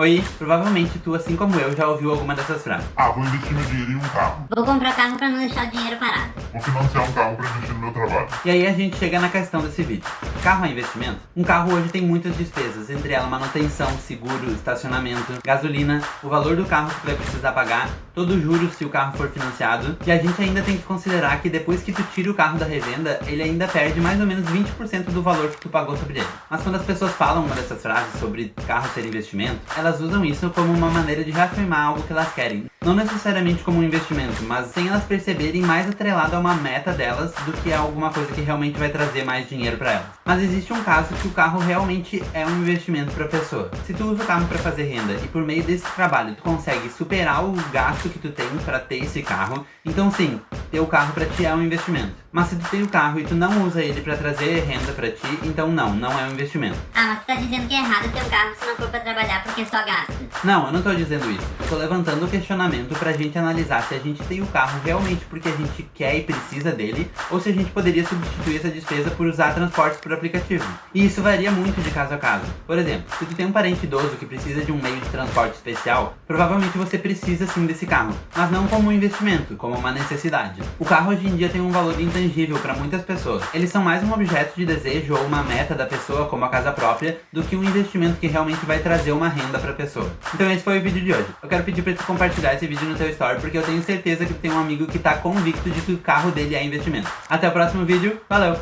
Oi, provavelmente tu, assim como eu, já ouviu alguma dessas frases. Ah, vou investir meu dinheiro em um carro. Vou comprar carro pra não deixar o dinheiro parado. Vou financiar um carro pra investir no meu trabalho. E aí a gente chega na questão desse vídeo. Carro é investimento? Um carro hoje tem muitas despesas, entre elas manutenção, seguro, estacionamento, gasolina, o valor do carro que tu vai precisar pagar, todo o juros se o carro for financiado. E a gente ainda tem que considerar que depois que tu tira o carro da revenda, ele ainda perde mais ou menos 20% do valor que tu pagou sobre ele. Mas quando as pessoas falam uma dessas frases sobre carro ser investimento, elas usam isso como uma maneira de reafirmar algo que elas querem. Não necessariamente como um investimento, mas sem elas perceberem mais atrelado a uma meta delas do que a alguma coisa que realmente vai trazer mais dinheiro para elas. Mas existe um caso que o carro realmente é um investimento para a pessoa. Se tu usa o carro para fazer renda e por meio desse trabalho tu consegue superar o gasto que tu tem para ter esse carro, então sim, ter o carro para ti é um investimento. Mas se tu tem o carro e tu não usa ele para trazer renda para ti, então não, não é um investimento. Ah, mas tu tá dizendo que é errado ter o carro se não for pra trabalhar porque só gasta. Não, eu não tô dizendo isso. Tô levantando o questionamento pra gente analisar se a gente tem o carro realmente porque a gente quer e precisa dele, ou se a gente poderia substituir essa despesa por usar transportes por aplicativo. E isso varia muito de caso a caso. Por exemplo, se tu tem um parente idoso que precisa de um meio de transporte especial, provavelmente você precisa sim desse carro, mas não como um investimento, como uma necessidade. O carro hoje em dia tem um valor intangível para muitas pessoas. Eles são mais um objeto de desejo ou uma meta da pessoa, como a casa própria, do que um investimento que realmente vai trazer uma renda para a pessoa. Então esse foi o vídeo de hoje. Eu quero pedir para tu compartilhar esse vídeo no teu story, porque eu tenho certeza que tem um amigo que tá convicto de que o carro dele é investimento. Até o próximo vídeo, valeu!